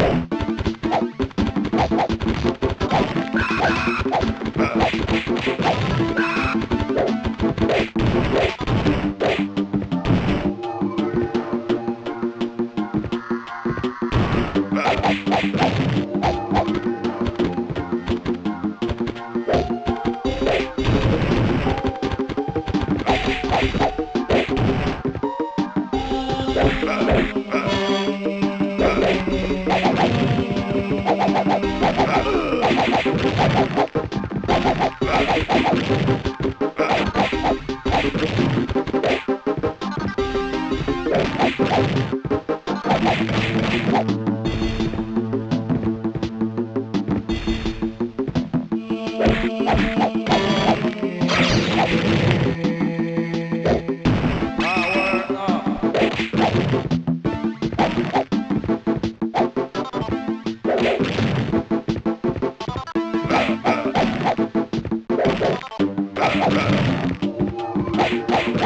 Thank you.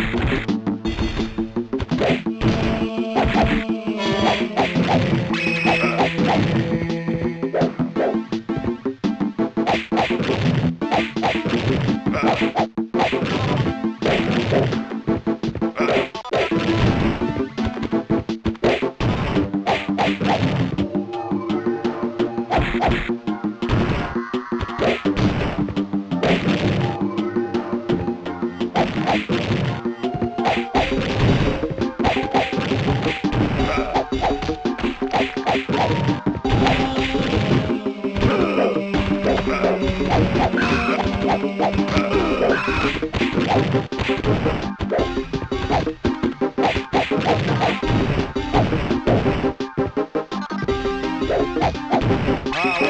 you Wow.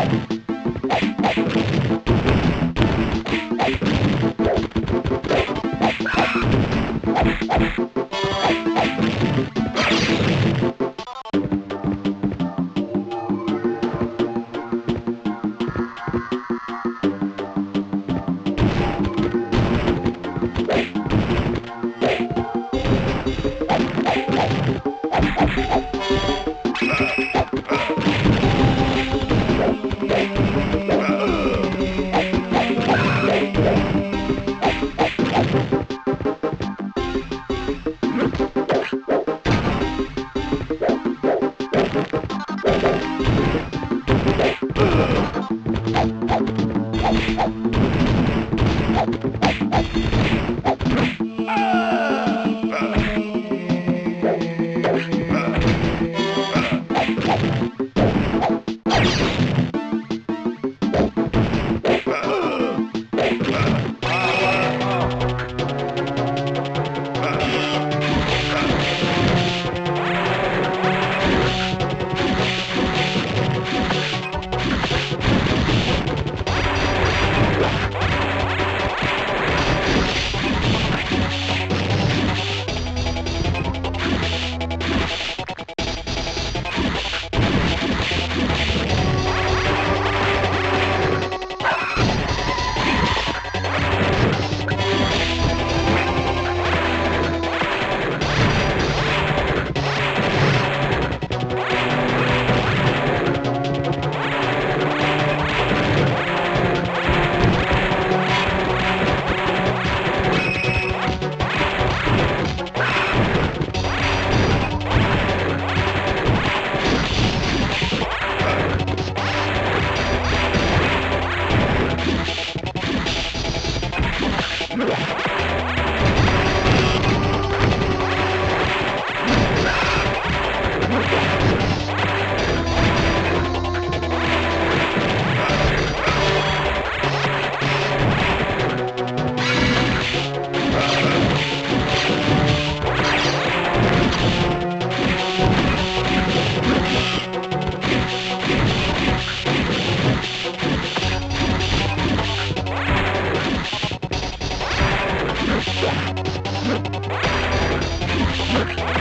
you Thank you.